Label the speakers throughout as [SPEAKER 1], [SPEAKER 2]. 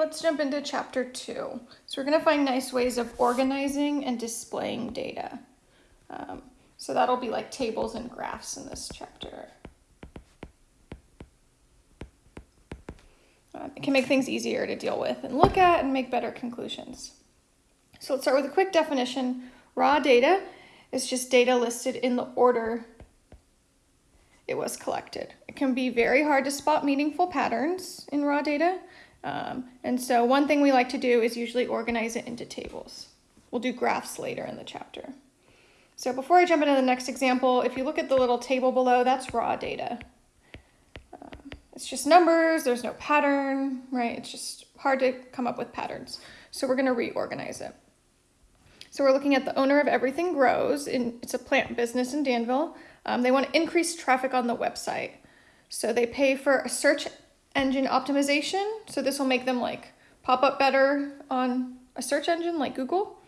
[SPEAKER 1] let's jump into chapter two. So we're gonna find nice ways of organizing and displaying data. Um, so that'll be like tables and graphs in this chapter. Uh, it can make things easier to deal with and look at and make better conclusions. So let's start with a quick definition. Raw data is just data listed in the order it was collected. It can be very hard to spot meaningful patterns in raw data. Um, and so one thing we like to do is usually organize it into tables. We'll do graphs later in the chapter. So before I jump into the next example, if you look at the little table below, that's raw data. Um, it's just numbers, there's no pattern, right? It's just hard to come up with patterns. So we're gonna reorganize it. So we're looking at the owner of Everything Grows. In, it's a plant business in Danville. Um, they want to increase traffic on the website. So they pay for a search engine optimization. So this will make them like pop up better on a search engine like Google.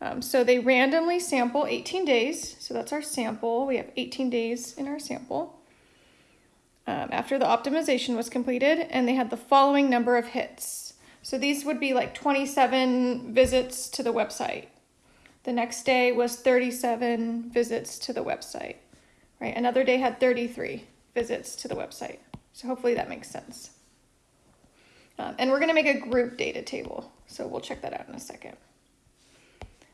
[SPEAKER 1] Um, so they randomly sample 18 days. So that's our sample. We have 18 days in our sample. Um, after the optimization was completed, and they had the following number of hits. So these would be like 27 visits to the website. The next day was 37 visits to the website, right? Another day had 33 visits to the website. So hopefully that makes sense. Um, and we're gonna make a group data table. So we'll check that out in a second.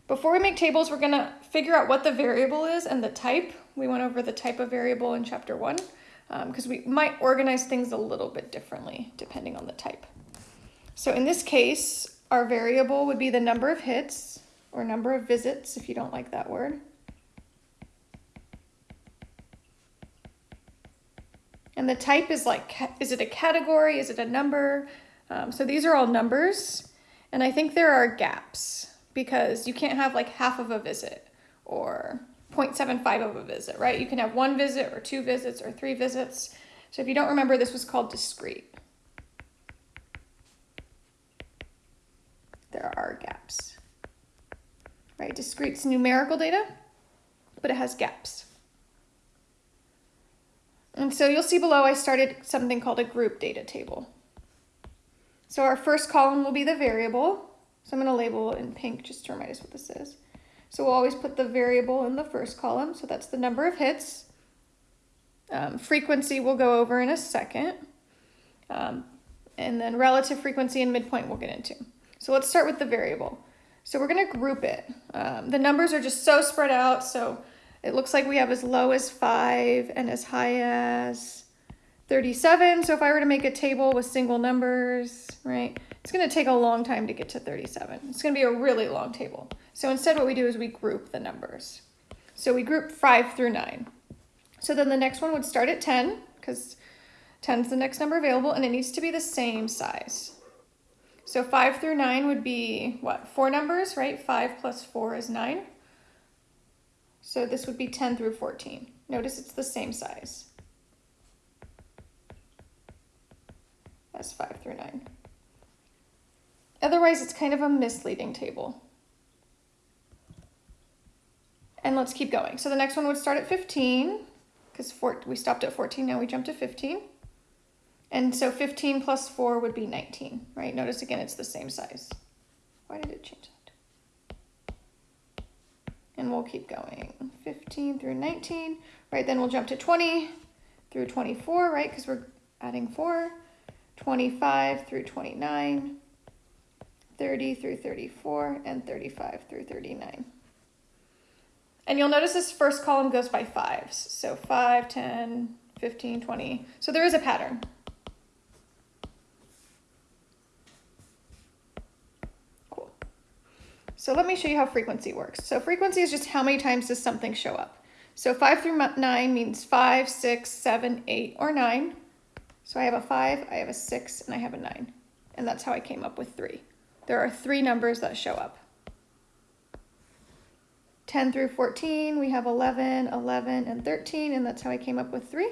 [SPEAKER 1] Before we make tables, we're gonna figure out what the variable is and the type. We went over the type of variable in chapter one because um, we might organize things a little bit differently depending on the type. So in this case, our variable would be the number of hits or number of visits if you don't like that word. And the type is like, is it a category? Is it a number? Um, so these are all numbers. And I think there are gaps because you can't have like half of a visit or 0.75 of a visit, right? You can have one visit or two visits or three visits. So if you don't remember, this was called discrete. There are gaps, right? Discrete's numerical data, but it has gaps. And so you'll see below I started something called a group data table. So our first column will be the variable. So I'm going to label it in pink just to remind us what this is. So we'll always put the variable in the first column. So that's the number of hits. Um, frequency we'll go over in a second. Um, and then relative frequency and midpoint we'll get into. So let's start with the variable. So we're going to group it. Um, the numbers are just so spread out. So it looks like we have as low as 5 and as high as 37. So if I were to make a table with single numbers, right, it's going to take a long time to get to 37. It's going to be a really long table. So instead what we do is we group the numbers. So we group 5 through 9. So then the next one would start at 10 because 10 is the next number available and it needs to be the same size. So 5 through 9 would be, what, four numbers, right? 5 plus 4 is 9. So this would be 10 through 14. Notice it's the same size as 5 through 9. Otherwise, it's kind of a misleading table. And let's keep going. So the next one would start at 15, because we stopped at 14, now we jump to 15. And so 15 plus 4 would be 19, right? Notice again, it's the same size. Why did it change? And we'll keep going. 15 through 19 right then we'll jump to 20 through 24 right? Because we're adding 4 25 through 29 30 through 34 and 35 through 39 and you'll notice this first column goes by fives. So 5 10 15 20 so there is a pattern So let me show you how frequency works. So frequency is just how many times does something show up. So 5 through 9 means 5, 6, 7, 8, or 9. So I have a 5, I have a 6, and I have a 9. And that's how I came up with 3. There are three numbers that show up. 10 through 14, we have 11, 11, and 13, and that's how I came up with 3.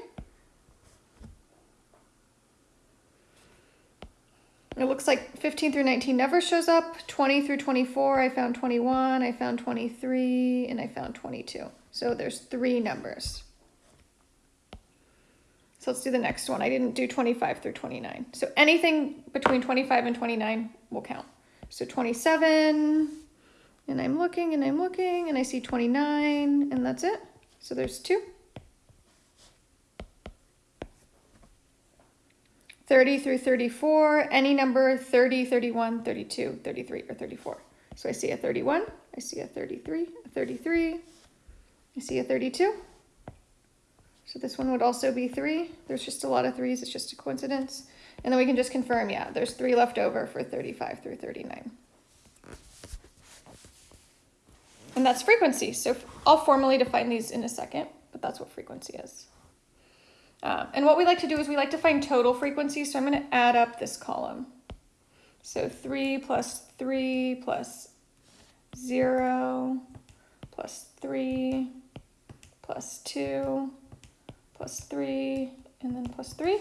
[SPEAKER 1] It looks like 15 through 19 never shows up. 20 through 24, I found 21, I found 23, and I found 22. So there's three numbers. So let's do the next one. I didn't do 25 through 29. So anything between 25 and 29 will count. So 27, and I'm looking and I'm looking and I see 29 and that's it. So there's two. 30 through 34, any number 30, 31, 32, 33, or 34. So I see a 31, I see a 33, a 33, I see a 32. So this one would also be three. There's just a lot of threes, it's just a coincidence. And then we can just confirm, yeah, there's three left over for 35 through 39. And that's frequency. So I'll formally define these in a second, but that's what frequency is. Um, and what we like to do is we like to find total frequency. So I'm going to add up this column. So 3 plus 3 plus 0 plus 3 plus 2 plus 3 and then plus 3.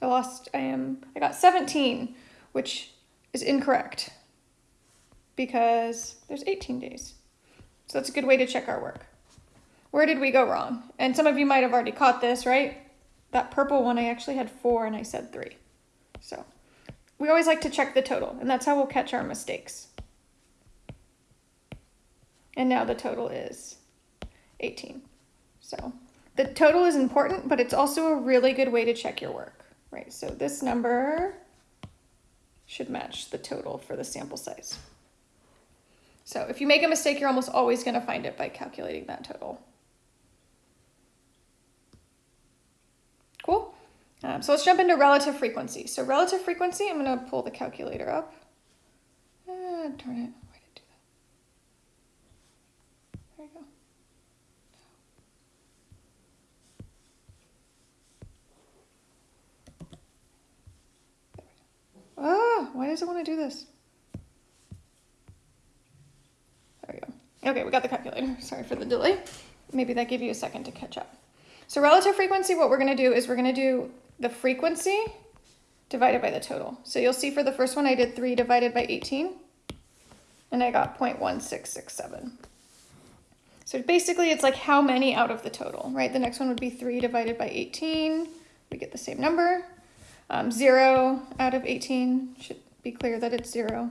[SPEAKER 1] I lost, I am, I got 17, which is incorrect because there's 18 days. So that's a good way to check our work. Where did we go wrong? And some of you might have already caught this, right? That purple one, I actually had four and I said three. So we always like to check the total and that's how we'll catch our mistakes. And now the total is 18. So the total is important, but it's also a really good way to check your work, right? So this number should match the total for the sample size. So if you make a mistake, you're almost always going to find it by calculating that total. Um, so let's jump into relative frequency. So relative frequency, I'm going to pull the calculator up. Uh, turn it. Why did I do that? There we go. Ah, why does it want to do this? There we go. Okay, we got the calculator. Sorry for the delay. Maybe that gave you a second to catch up. So relative frequency, what we're going to do is we're going to do the frequency divided by the total. So you'll see for the first one, I did 3 divided by 18, and I got 0.1667. So basically, it's like how many out of the total, right? The next one would be 3 divided by 18. We get the same number. Um, 0 out of 18 should be clear that it's 0.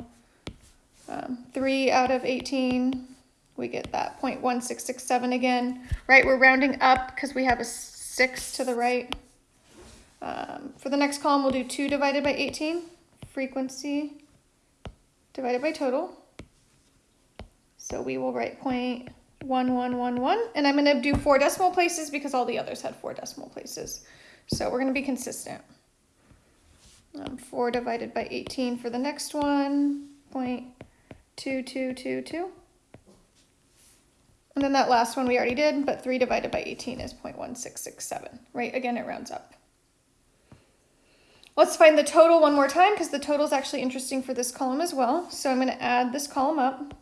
[SPEAKER 1] Um, 3 out of 18, we get that 0.1667 again, right? We're rounding up because we have a 6 to the right. Um, for the next column, we'll do 2 divided by 18, frequency divided by total. So we will write 0.1111, and I'm going to do four decimal places because all the others had four decimal places. So we're going to be consistent. Um, 4 divided by 18 for the next one, 0.2222. And then that last one we already did, but 3 divided by 18 is 0.1667, right? Again, it rounds up. Let's find the total one more time because the total is actually interesting for this column as well. So I'm going to add this column up.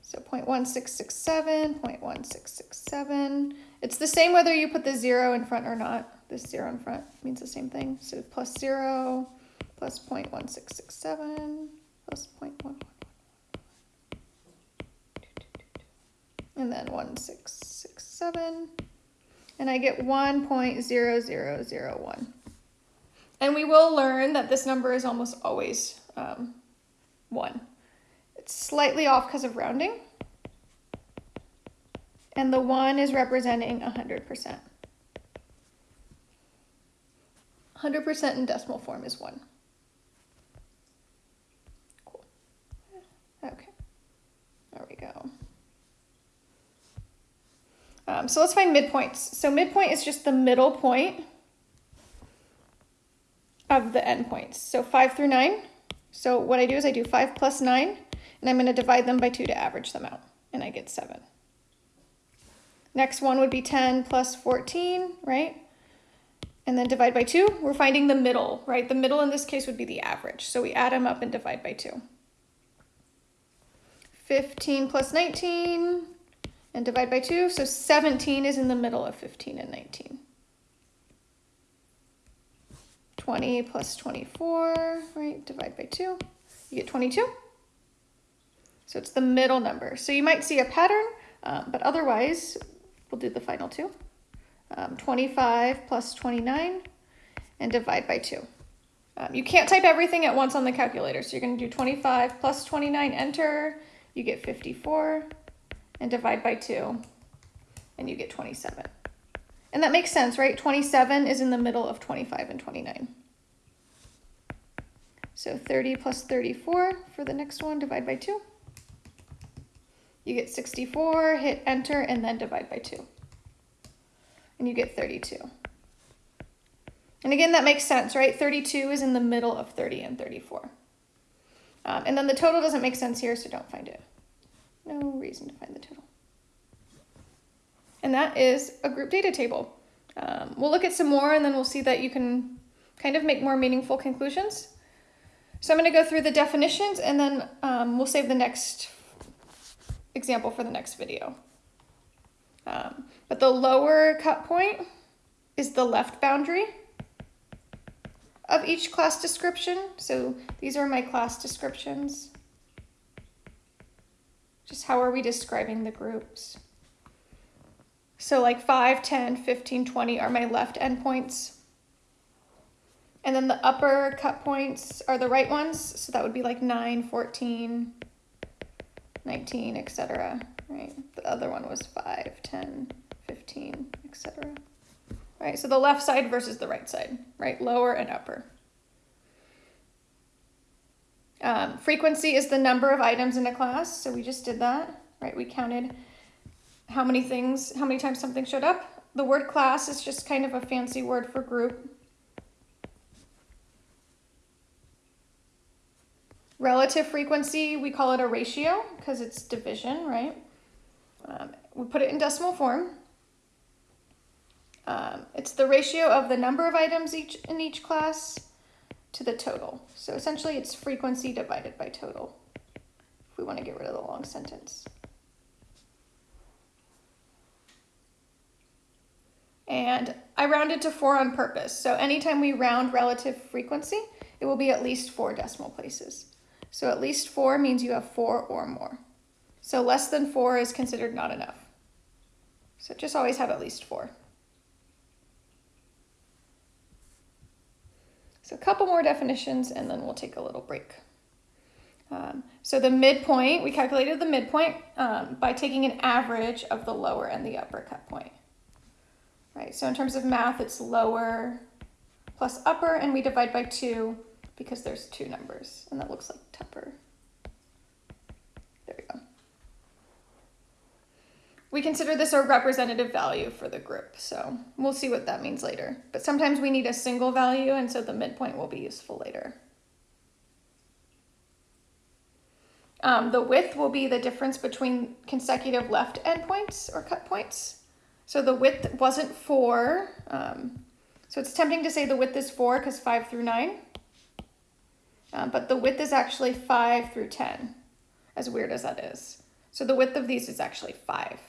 [SPEAKER 1] So 0.1667, 0.1667. It's the same whether you put the zero in front or not. This zero in front means the same thing. So plus zero, plus 0.1667, plus 0.11. and then 1667, and I get 1.0001. And we will learn that this number is almost always um, 1. It's slightly off because of rounding, and the 1 is representing 100%. 100% in decimal form is 1. Cool. Okay, there we go. Um, so let's find midpoints. So midpoint is just the middle point of the endpoints. So 5 through 9. So what I do is I do 5 plus 9, and I'm going to divide them by 2 to average them out, and I get 7. Next one would be 10 plus 14, right? And then divide by 2. We're finding the middle, right? The middle in this case would be the average. So we add them up and divide by 2. 15 plus 19 and divide by 2. So 17 is in the middle of 15 and 19. 20 plus 24, right, divide by 2. You get 22. So it's the middle number. So you might see a pattern Um, but otherwise, we'll do the final two. Um, 25 plus 29 and divide by 2. Um, you can't type everything at once on the calculator, so you're going to do 25 plus 29, enter, you get 54, and divide by 2, and you get 27. And that makes sense, right? 27 is in the middle of 25 and 29. So 30 plus 34 for the next one, divide by 2. You get 64, hit enter, and then divide by 2. And you get 32. And again, that makes sense, right? 32 is in the middle of 30 and 34. Um, and then the total doesn't make sense here, so don't find it. Reason to find the total. And that is a group data table. Um, we'll look at some more and then we'll see that you can kind of make more meaningful conclusions. So I'm going to go through the definitions and then um, we'll save the next example for the next video. Um, but the lower cut point is the left boundary of each class description. So these are my class descriptions. Just how are we describing the groups? So like 5, 10, 15, 20 are my left endpoints. And then the upper cut points are the right ones. So that would be like 9, 14, 19, etc. Right? The other one was 5, 10, 15, etc. Right? So the left side versus the right side, right? Lower and upper. Um, frequency is the number of items in a class. So we just did that, right? We counted how many things, how many times something showed up. The word class is just kind of a fancy word for group. Relative frequency, we call it a ratio because it's division, right? Um, we put it in decimal form. Um, it's the ratio of the number of items each in each class to the total. So essentially it's frequency divided by total if we want to get rid of the long sentence. And I rounded to four on purpose. So anytime we round relative frequency, it will be at least four decimal places. So at least four means you have four or more. So less than four is considered not enough. So just always have at least four. So a couple more definitions and then we'll take a little break. Um, so the midpoint, we calculated the midpoint um, by taking an average of the lower and the upper cut point. Right, so in terms of math, it's lower plus upper, and we divide by two because there's two numbers, and that looks like Tupper. There we go. We consider this a representative value for the group, so we'll see what that means later. But sometimes we need a single value, and so the midpoint will be useful later. Um, the width will be the difference between consecutive left endpoints or cut points. So the width wasn't 4. Um, so it's tempting to say the width is 4 because 5 through 9. Um, but the width is actually 5 through 10, as weird as that is. So the width of these is actually 5.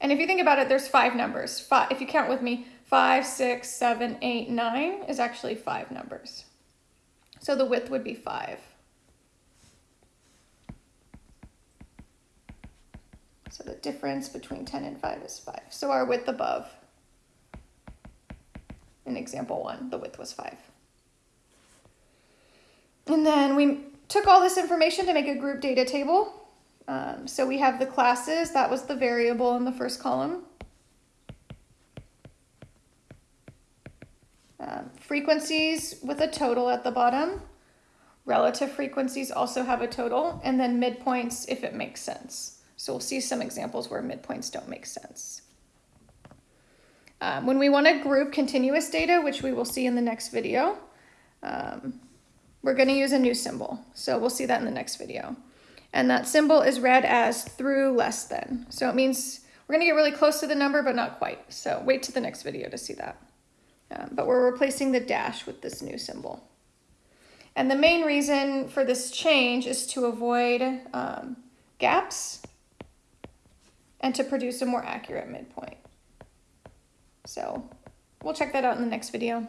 [SPEAKER 1] And if you think about it, there's five numbers. Five, if you count with me, five, six, seven, eight, nine is actually five numbers. So the width would be 5. So the difference between 10 and 5 is 5. So our width above, in example 1, the width was 5. And then we took all this information to make a group data table. Um, so we have the classes, that was the variable in the first column. Um, frequencies with a total at the bottom. Relative frequencies also have a total, and then midpoints if it makes sense. So we'll see some examples where midpoints don't make sense. Um, when we want to group continuous data, which we will see in the next video, um, we're going to use a new symbol. So we'll see that in the next video. And that symbol is read as through less than. So it means we're going to get really close to the number, but not quite. So wait to the next video to see that. Um, but we're replacing the dash with this new symbol. And the main reason for this change is to avoid um, gaps and to produce a more accurate midpoint. So we'll check that out in the next video.